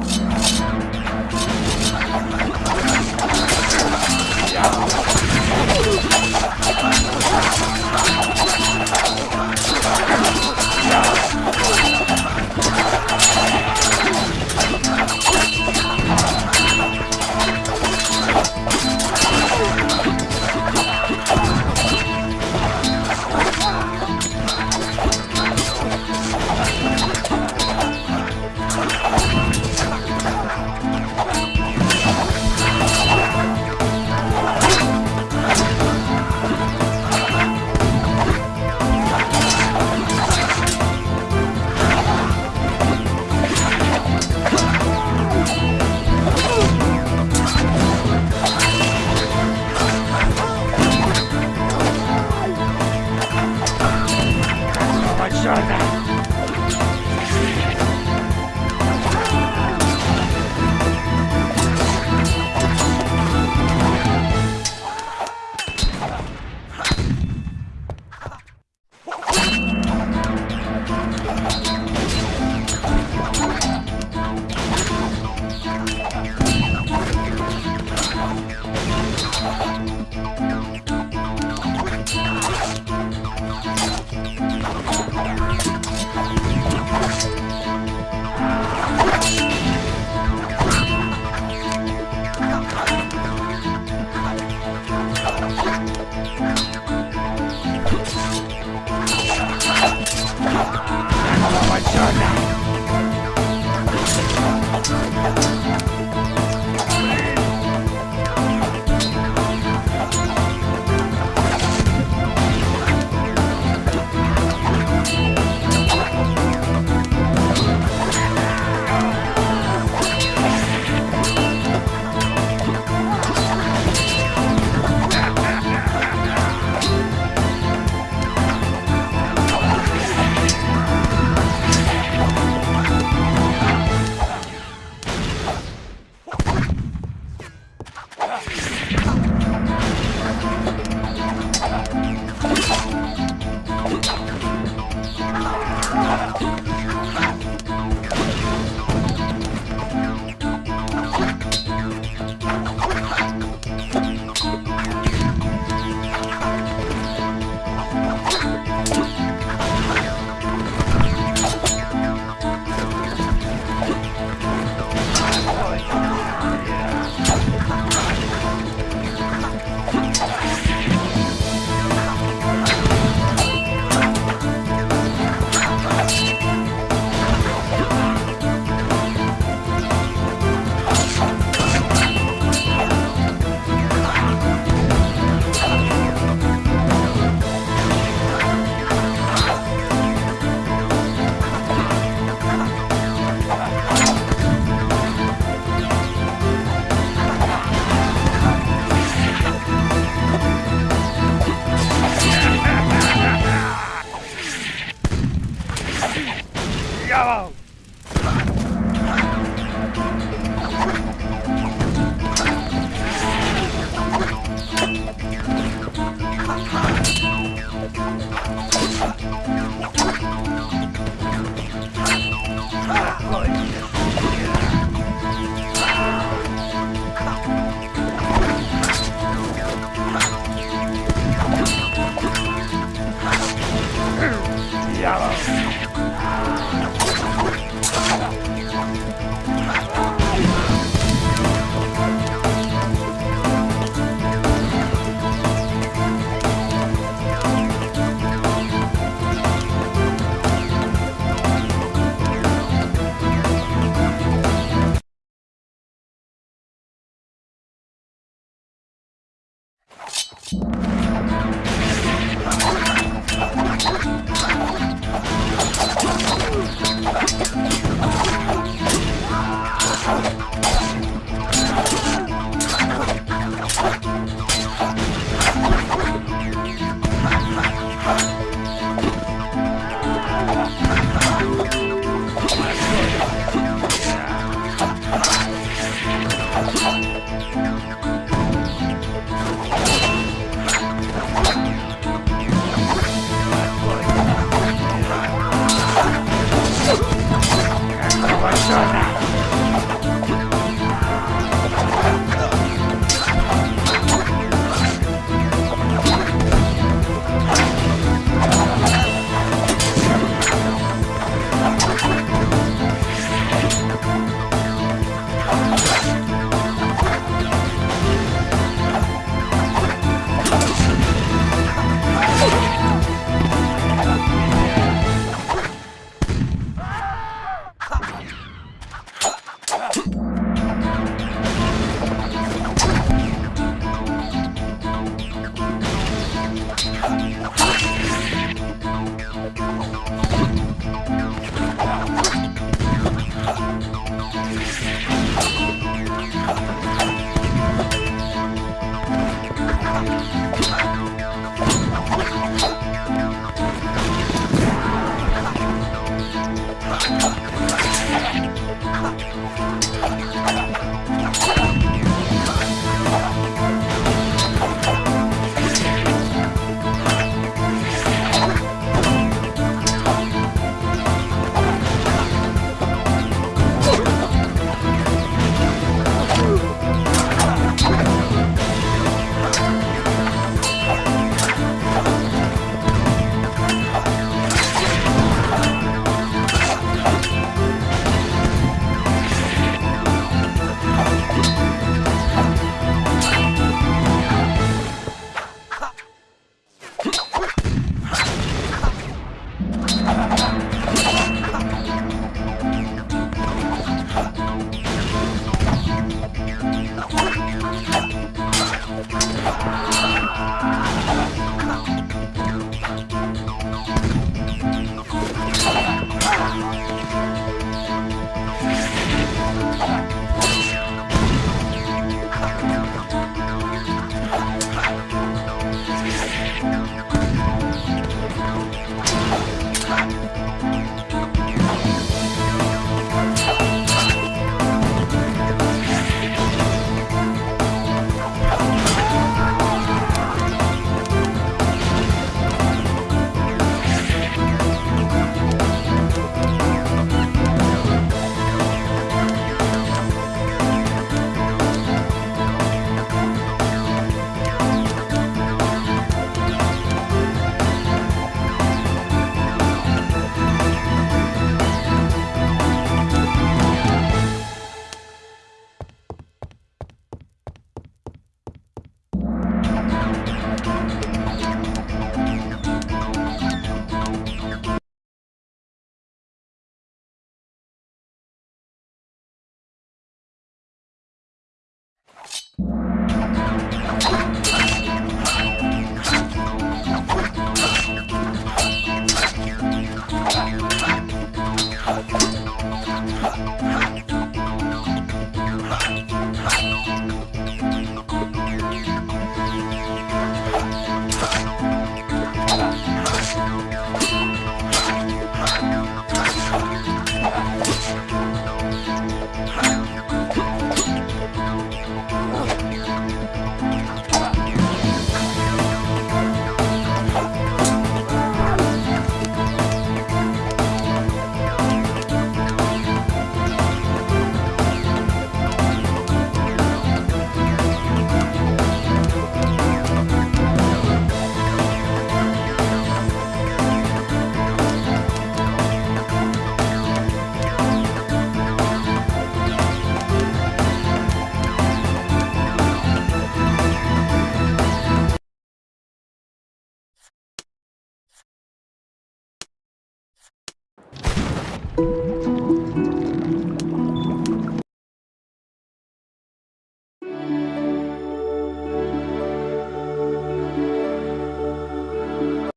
Yeah. diablo! Ah, Ha ha ha!